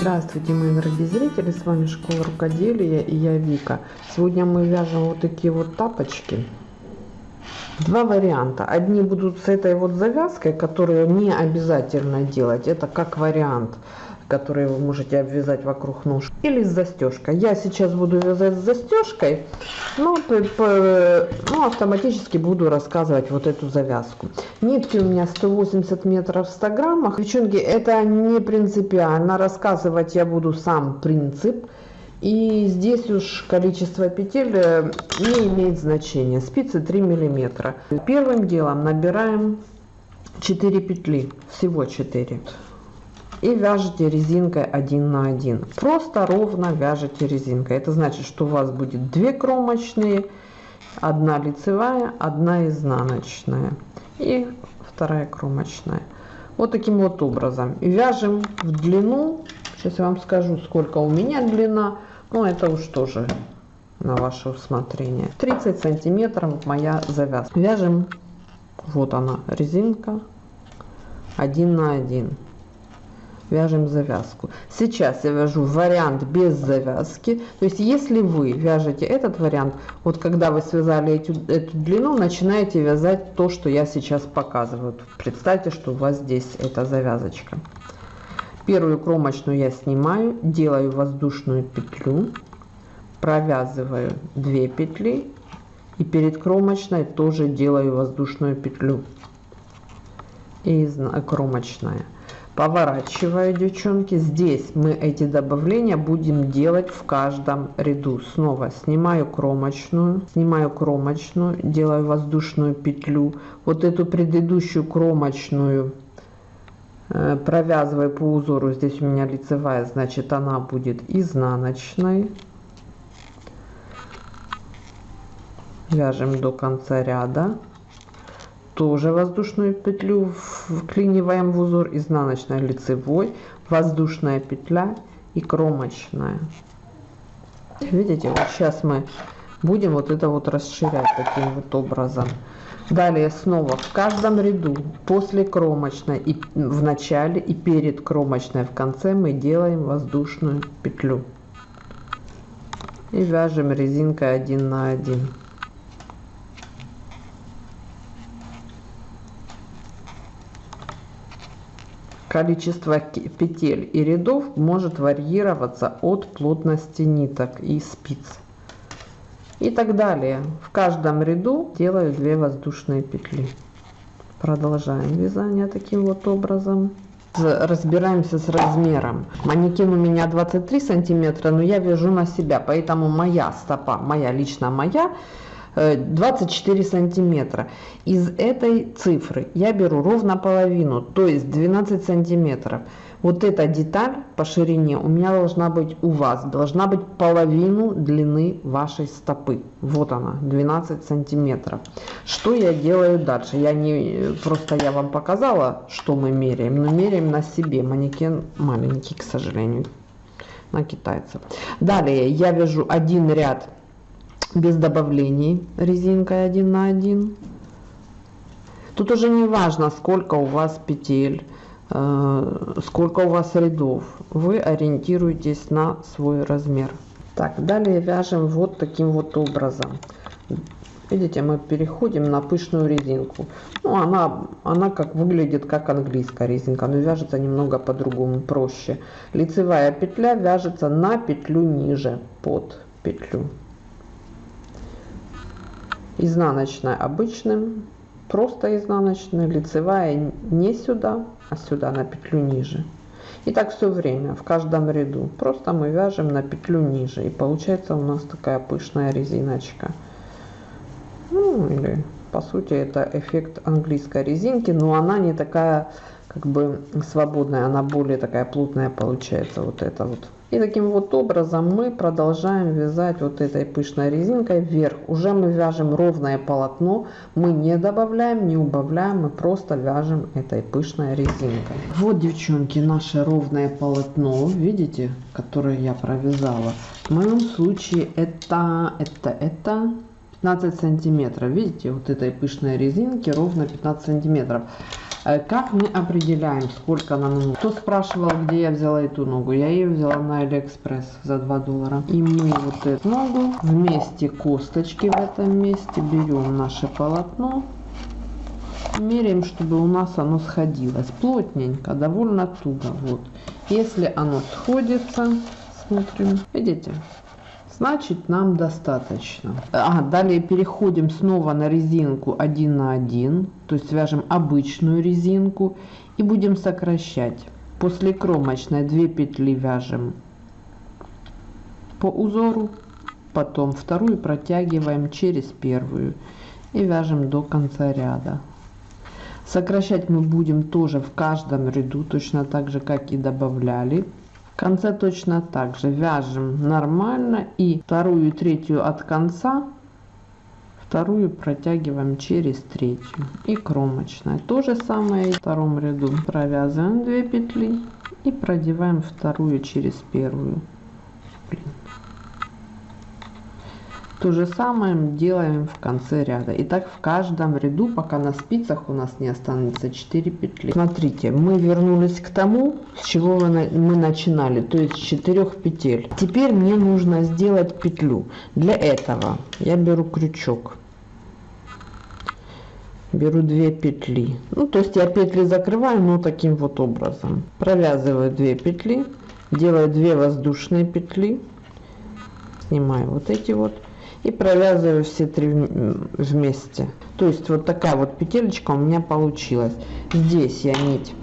Здравствуйте, мои дорогие зрители, с вами Школа Рукоделия и я Вика. Сегодня мы вяжем вот такие вот тапочки. Два варианта. Одни будут с этой вот завязкой, которую не обязательно делать. Это как вариант которые вы можете обвязать вокруг ножки, или с застежкой. Я сейчас буду вязать с застежкой, но ну, автоматически буду рассказывать вот эту завязку. Нитки у меня 180 метров в 100 граммах. Девчонки, это не принципиально. Рассказывать я буду сам принцип. И здесь уж количество петель э, не имеет значения. Спицы 3 миллиметра. Первым делом набираем 4 петли. Всего 4 и вяжете резинкой один на один. Просто ровно вяжете резинкой. Это значит что у вас будет две кромочные одна лицевая одна изнаночная и вторая кромочная. Вот таким вот образом. И вяжем в длину. Сейчас я вам скажу сколько у меня длина. Но это уж тоже на ваше усмотрение. 30 сантиметров моя завязка. Вяжем. Вот она резинка. Один на один вяжем завязку. Сейчас я вяжу вариант без завязки. То есть если вы вяжете этот вариант вот когда вы связали эту, эту длину начинаете вязать то что я сейчас показываю. Представьте что у вас здесь эта завязочка. Первую кромочную я снимаю делаю воздушную петлю провязываю 2 петли и перед кромочной тоже делаю воздушную петлю. И кромочная поворачиваю девчонки здесь мы эти добавления будем делать в каждом ряду. Снова снимаю кромочную снимаю кромочную делаю воздушную петлю. Вот эту предыдущую кромочную э, провязываю по узору. Здесь у меня лицевая значит она будет изнаночной. Вяжем до конца ряда тоже воздушную петлю вклиниваем в узор изнаночной лицевой воздушная петля и кромочная. Видите вот сейчас мы будем вот это вот расширять таким вот образом. Далее снова в каждом ряду после кромочной и в начале и перед кромочной в конце мы делаем воздушную петлю. И вяжем резинкой один на один Количество петель и рядов может варьироваться от плотности ниток и спиц. И так далее. В каждом ряду делаю 2 воздушные петли. Продолжаем вязание таким вот образом. Разбираемся с размером. Манекен у меня 23 сантиметра, но я вяжу на себя, поэтому моя стопа, моя лично моя, 24 э, сантиметра. Из этой цифры я беру ровно половину то есть 12 сантиметров. Вот эта деталь по ширине у меня должна быть у вас должна быть половину длины вашей стопы. Вот она 12 сантиметров. Что я делаю дальше? Я не просто я вам показала что мы меряем но меряем на себе. Манекен маленький к сожалению на китайцев. Далее я вяжу один ряд без добавлений резинкой 1 на 1 тут уже не важно сколько у вас петель э, сколько у вас рядов. Вы ориентируетесь на свой размер. Так далее вяжем вот таким вот образом. Видите мы переходим на пышную резинку. Ну она она как выглядит как английская резинка но вяжется немного по-другому проще. Лицевая петля вяжется на петлю ниже под петлю изнаночная обычным просто изнаночная лицевая не сюда а сюда на петлю ниже. И так все время в каждом ряду. Просто мы вяжем на петлю ниже и получается у нас такая пышная резиночка. Ну или по сути это эффект английской резинки но она не такая как бы свободная она более такая плотная получается. Вот это вот и таким вот образом мы продолжаем вязать вот этой пышной резинкой вверх. Уже мы вяжем ровное полотно, мы не добавляем, не убавляем, мы просто вяжем этой пышной резинкой. Вот, девчонки, наше ровное полотно, видите, которое я провязала. В моем случае это, это, это 15 сантиметров. Видите, вот этой пышной резинки ровно 15 сантиметров. Э, как мы определяем, сколько нам нужно? Кто спрашивал, где я взяла эту ногу? Я ее взяла на Алиэкспресс за 2 доллара. И мы вот эту ногу вместе косточки в этом месте берем наше полотно. Меряем, чтобы у нас оно сходилось. Плотненько, довольно туго. Вот. Если оно сходится, смотрим. Видите? Значит нам достаточно. А, далее переходим снова на резинку 1 на 1, то есть свяжем обычную резинку и будем сокращать. После кромочной 2 петли вяжем по узору, потом вторую протягиваем через первую и вяжем до конца ряда. Сокращать мы будем тоже в каждом ряду, точно так же, как и добавляли конце точно так же. Вяжем нормально и вторую и третью от конца вторую протягиваем через третью. И кромочная то же самое в втором ряду. Провязываем 2 петли и продеваем вторую через первую. Блин. То же самое делаем в конце ряда. И так в каждом ряду, пока на спицах у нас не останется 4 петли. Смотрите, мы вернулись к тому, с чего мы начинали, то есть 4 петель. Теперь мне нужно сделать петлю. Для этого я беру крючок. Беру 2 петли. Ну, то есть я петли закрываю, но таким вот образом. Провязываю 2 петли, делаю 2 воздушные петли. Снимаю вот эти вот и провязываю все три вместе. То есть вот такая вот петелечка у меня получилась. Здесь я нить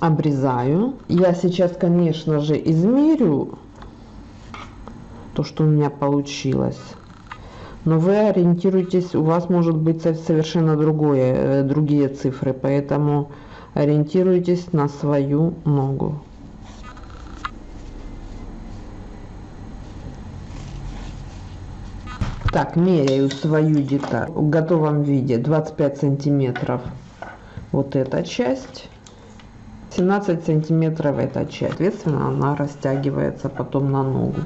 обрезаю. Я сейчас конечно же измерю то что у меня получилось. Но вы ориентируйтесь у вас может быть совершенно другое э, другие цифры поэтому ориентируйтесь на свою ногу Так, меряю свою деталь. В готовом виде 25 сантиметров вот эта часть. 17 сантиметров эта часть. Соответственно она растягивается потом на ногу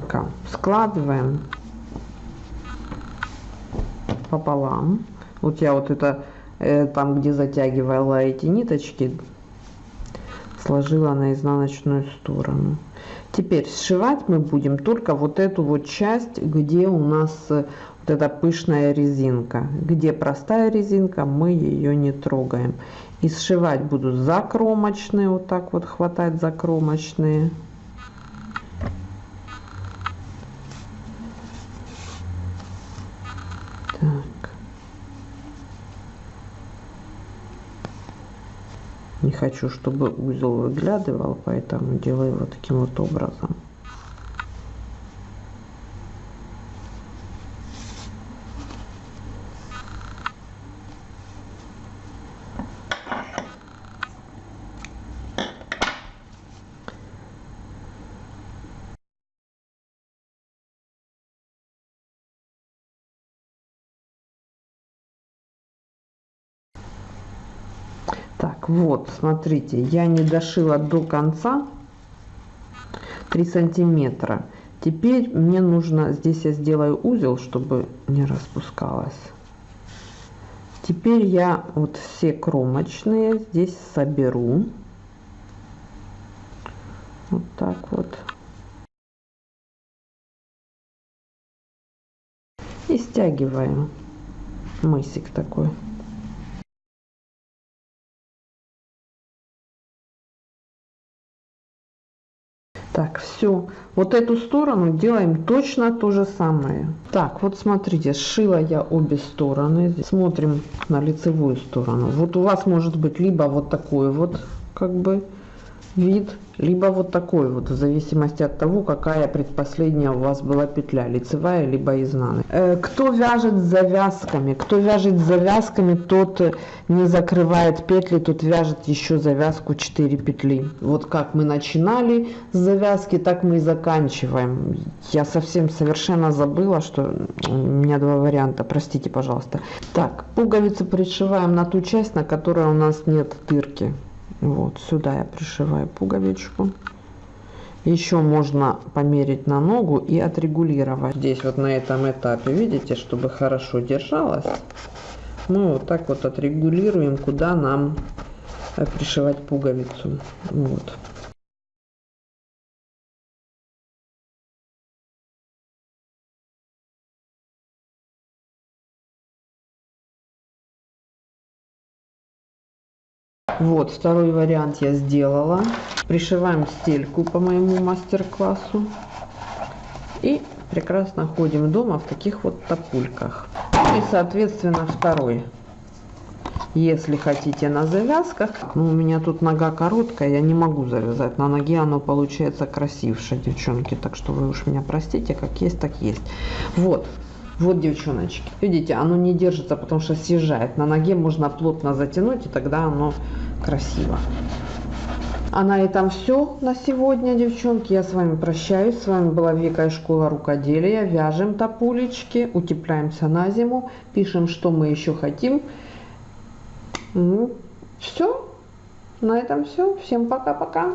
складываем пополам. Вот я вот это э, там где затягивала эти ниточки сложила на изнаночную сторону теперь сшивать мы будем только вот эту вот часть где у нас э, вот эта пышная резинка. Где простая резинка мы ее не трогаем. И сшивать буду закромочные вот так вот хватать закромочные. Так не хочу чтобы узел выглядывал поэтому делаю вот таким вот образом так вот смотрите я не дошила до конца. 3 сантиметра. Теперь мне нужно здесь я сделаю узел чтобы не распускалось. Теперь я вот все кромочные здесь соберу. Вот так вот. И стягиваю. Мысик такой Так, все. Вот эту сторону делаем точно то же самое. Так, вот смотрите, сшила я обе стороны. Смотрим на лицевую сторону. Вот у вас может быть либо вот такой вот, как бы, вид, либо вот такой вот, в зависимости от того, какая предпоследняя у вас была петля, лицевая либо изнанная. Э, кто вяжет завязками, кто вяжет завязками, тот не закрывает петли, тот вяжет еще завязку 4 петли. Вот как мы начинали с завязки, так мы и заканчиваем. Я совсем совершенно забыла, что у меня два варианта, простите, пожалуйста. Так, пуговицы пришиваем на ту часть, на которой у нас нет дырки вот сюда я пришиваю пуговичку еще можно померить на ногу и отрегулировать здесь вот на этом этапе видите чтобы хорошо держалась мы вот так вот отрегулируем, куда нам э, пришивать пуговицу. Вот. Вот, второй вариант я сделала. Пришиваем стельку по моему мастер-классу. И прекрасно ходим дома в таких вот топульках. И, соответственно, второй. Если хотите на завязках, ну, у меня тут нога короткая, я не могу завязать. На ноге оно получается красивше, девчонки. Так что вы уж меня простите, как есть, так есть. Вот, вот, девчоночки. Видите, оно не держится, потому что съезжает. На ноге можно плотно затянуть, и тогда оно красиво. А на этом все на сегодня, девчонки. Я с вами прощаюсь. С вами была Вика из школа рукоделия. Вяжем топулечки, утепляемся на зиму, пишем, что мы еще хотим. Ну, все. На этом все. Всем пока-пока.